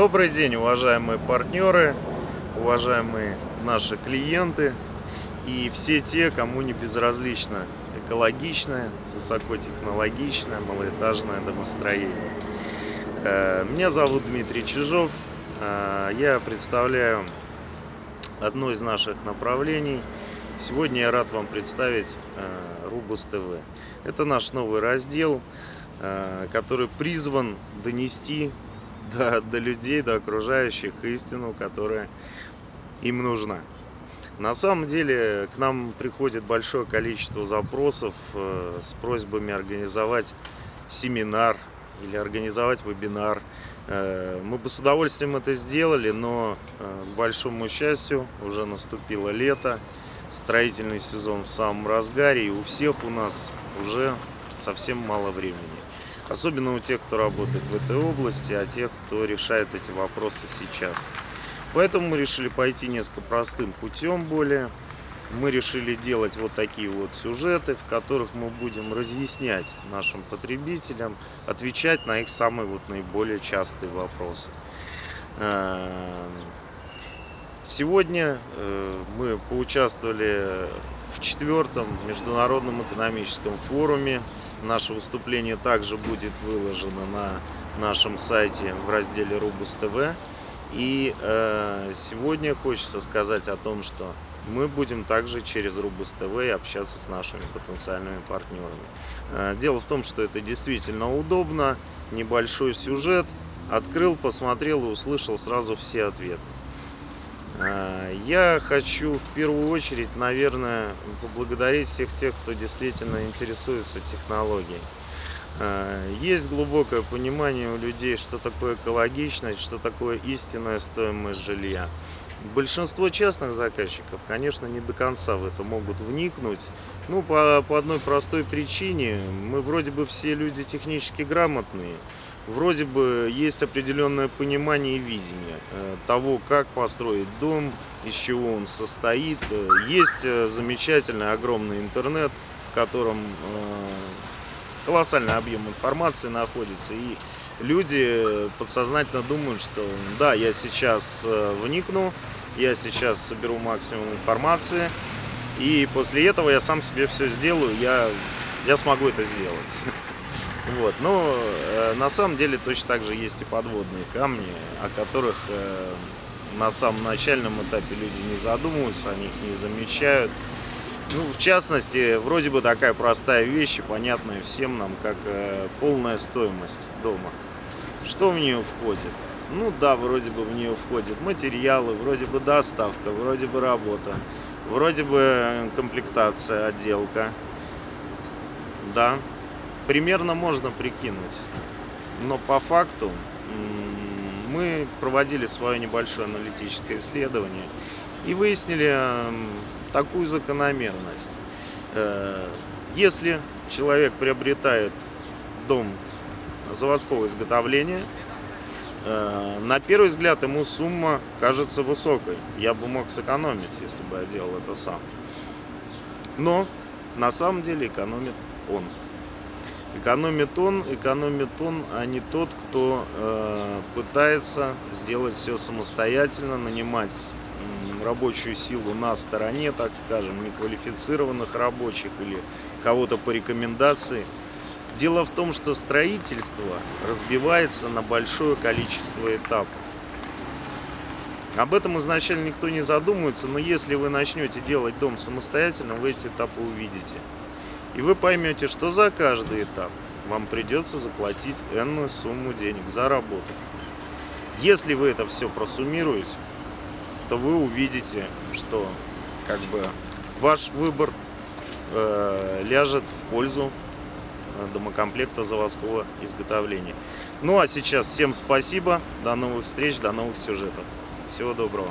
Добрый день, уважаемые партнеры, уважаемые наши клиенты и все те, кому не безразлично экологичное, высокотехнологичное, малоэтажное домостроение. Э, меня зовут Дмитрий Чижов, э, я представляю одно из наших направлений. Сегодня я рад вам представить э, Рубус ТВ. Это наш новый раздел, который призван донести до, до людей, до окружающих истину, которая им нужна. На самом деле к нам приходит большое количество запросов э, с просьбами организовать семинар или организовать вебинар. Э, мы бы с удовольствием это сделали, но э, к большому счастью уже наступило лето, строительный сезон в самом разгаре, и у всех у нас уже совсем мало времени. Особенно у тех, кто работает в этой области, а тех, кто решает эти вопросы сейчас. Поэтому мы решили пойти несколько простым путем более. Мы решили делать вот такие вот сюжеты, в которых мы будем разъяснять нашим потребителям, отвечать на их самые вот наиболее частые вопросы. Эм, сегодня э, мы поучаствовали в четвертом международном экономическом форуме Наше выступление также будет выложено на нашем сайте в разделе Рубус ТВ. И э, сегодня хочется сказать о том, что мы будем также через Рубус ТВ общаться с нашими потенциальными партнерами. Э, дело в том, что это действительно удобно, небольшой сюжет, открыл, посмотрел и услышал сразу все ответы. Э, я хочу в первую очередь, наверное, поблагодарить всех тех, кто действительно интересуется технологией. Э, есть глубокое понимание у людей, что такое экологичность, что такое истинная стоимость жилья. Большинство частных заказчиков, конечно, не до конца в это могут вникнуть. Ну, по, по одной простой причине. Мы вроде бы все люди технически грамотные вроде бы есть определенное понимание и видение э, того, как построить дом, из чего он состоит. Э, есть э, замечательный огромный интернет, в котором колоссальный объем информации находится, и люди подсознательно думают, что да, я сейчас вникну, я сейчас соберу максимум информации, и после этого я сам себе все сделаю, я, я смогу это сделать. Вот. Но э, на самом деле точно так же есть и подводные камни, о которых э, на самом начальном этапе люди не задумываются, они их не замечают. Ну, в частности, вроде бы такая простая вещь понятная всем нам, как э, полная стоимость дома. Что в нее входит? Ну да, вроде бы в нее входят материалы, вроде бы доставка, вроде бы работа, вроде бы комплектация, отделка. Да, примерно можно прикинуть. Но по факту мы проводили свое небольшое аналитическое исследование и выяснили такую закономерность. Э, если человек приобретает дом заводского изготовления, э, на первый взгляд ему сумма кажется высокой. Я бы мог сэкономить, если бы я делал это сам. Но на самом деле экономит он. Экономит он, экономит он, а не тот, кто э, пытается сделать все самостоятельно, нанимать э, рабочую силу на стороне, так скажем, неквалифицированных рабочих или кого-то по рекомендации. Дело в том, что строительство разбивается на большое количество этапов. Об этом изначально никто не задумывается, но если вы начнете делать дом самостоятельно, вы эти этапы увидите. И вы поймете, что за каждый этап вам придется заплатить энную сумму денег за работу. Если вы это все просуммируете, то вы увидите, что как бы ваш выбор э, ляжет в пользу э, домокомплекта заводского изготовления. Ну а сейчас всем спасибо, до новых встреч, до новых сюжетов. Всего доброго.